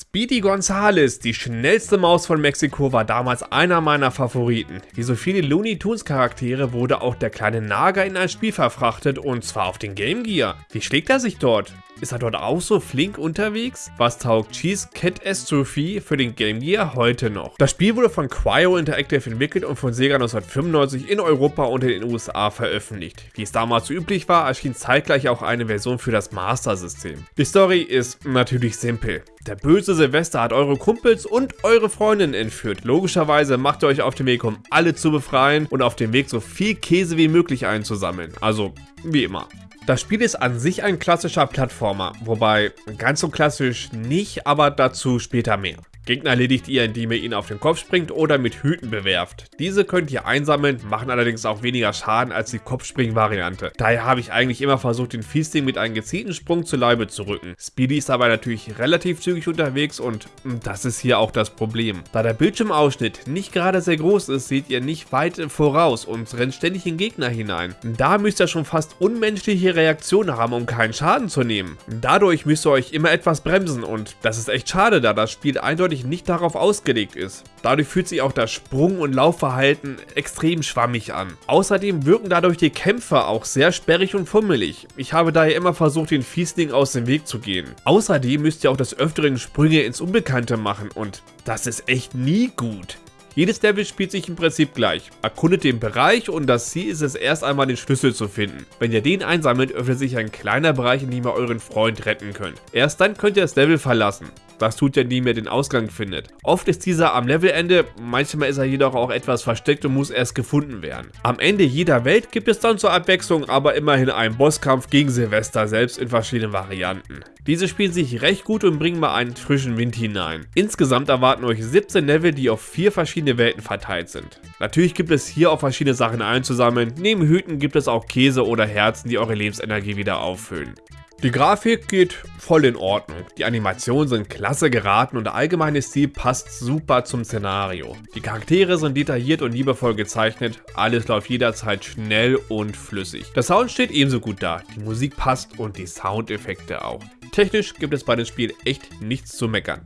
Speedy Gonzales, die schnellste Maus von Mexiko, war damals einer meiner Favoriten. Wie so viele Looney Tunes Charaktere wurde auch der kleine Nager in ein Spiel verfrachtet und zwar auf den Game Gear. Wie schlägt er sich dort? Ist er dort auch so flink unterwegs? Was taugt Cheese Catastrophe für den Game Gear heute noch? Das Spiel wurde von Cryo Interactive entwickelt und von Sega 1995 in Europa und in den USA veröffentlicht. Wie es damals üblich war, erschien zeitgleich auch eine Version für das Master System. Die Story ist natürlich simpel. Der böse Silvester hat eure Kumpels und eure Freundin entführt. Logischerweise macht ihr euch auf den Weg, um alle zu befreien und auf dem Weg so viel Käse wie möglich einzusammeln. Also, wie immer. Das Spiel ist an sich ein klassischer Plattformer, wobei ganz so klassisch nicht, aber dazu später mehr. Gegner erledigt ihr, indem ihr ihn auf den Kopf springt oder mit Hüten bewerft. Diese könnt ihr einsammeln, machen allerdings auch weniger Schaden als die Kopfspring-Variante. Daher habe ich eigentlich immer versucht, den Feasting mit einem gezielten Sprung zu Leibe zu rücken. Speedy ist dabei natürlich relativ zügig unterwegs und hm, das ist hier auch das Problem. Da der Bildschirmausschnitt nicht gerade sehr groß ist, seht ihr nicht weit voraus und rennt ständig in Gegner hinein. Da müsst ihr schon fast unmenschliche Reaktionen haben, um keinen Schaden zu nehmen. Dadurch müsst ihr euch immer etwas bremsen und das ist echt schade, da das Spiel eindeutig eindeutig nicht darauf ausgelegt ist. Dadurch fühlt sich auch das Sprung- und Laufverhalten extrem schwammig an. Außerdem wirken dadurch die Kämpfe auch sehr sperrig und fummelig. Ich habe daher immer versucht, den Fiesling aus dem Weg zu gehen. Außerdem müsst ihr auch des Öfteren Sprünge ins Unbekannte machen und das ist echt nie gut. Jedes Level spielt sich im Prinzip gleich. Erkundet den Bereich und das Ziel ist es erst einmal den Schlüssel zu finden. Wenn ihr den einsammelt, öffnet sich ein kleiner Bereich, in dem ihr euren Freund retten könnt. Erst dann könnt ihr das Level verlassen. Das tut ja nie mehr den Ausgang findet. Oft ist dieser am Levelende, manchmal ist er jedoch auch etwas versteckt und muss erst gefunden werden. Am Ende jeder Welt gibt es dann zur Abwechslung aber immerhin einen Bosskampf gegen Silvester selbst in verschiedenen Varianten. Diese spielen sich recht gut und bringen mal einen frischen Wind hinein. Insgesamt erwarten euch 17 Level, die auf vier verschiedene Welten verteilt sind. Natürlich gibt es hier auch verschiedene Sachen einzusammeln, neben Hüten gibt es auch Käse oder Herzen, die eure Lebensenergie wieder auffüllen. Die Grafik geht voll in Ordnung, die Animationen sind klasse geraten und der allgemeine Stil passt super zum Szenario. Die Charaktere sind detailliert und liebevoll gezeichnet, alles läuft jederzeit schnell und flüssig. Der Sound steht ebenso gut da, die Musik passt und die Soundeffekte auch. Technisch gibt es bei dem Spiel echt nichts zu meckern.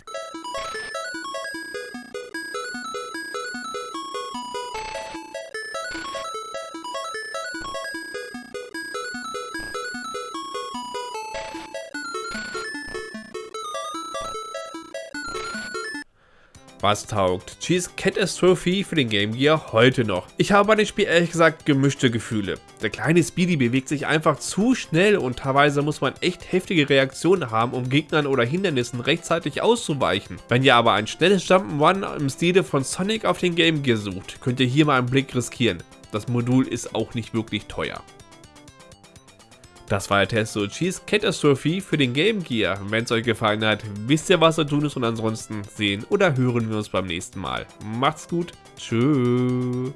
Was taugt Cheese Catastrophe für den Game Gear heute noch? Ich habe bei dem Spiel ehrlich gesagt gemischte Gefühle. Der kleine Speedy bewegt sich einfach zu schnell und teilweise muss man echt heftige Reaktionen haben, um Gegnern oder Hindernissen rechtzeitig auszuweichen. Wenn ihr aber ein schnelles Jump'n'Run im Stile von Sonic auf den Game Gear sucht, könnt ihr hier mal einen Blick riskieren. Das Modul ist auch nicht wirklich teuer. Das war der Test so Cheese Catastrophe für den Game Gear. Wenn es euch gefallen hat, wisst ihr was zu tun ist und ansonsten sehen oder hören wir uns beim nächsten Mal. Macht's gut. Tschüss.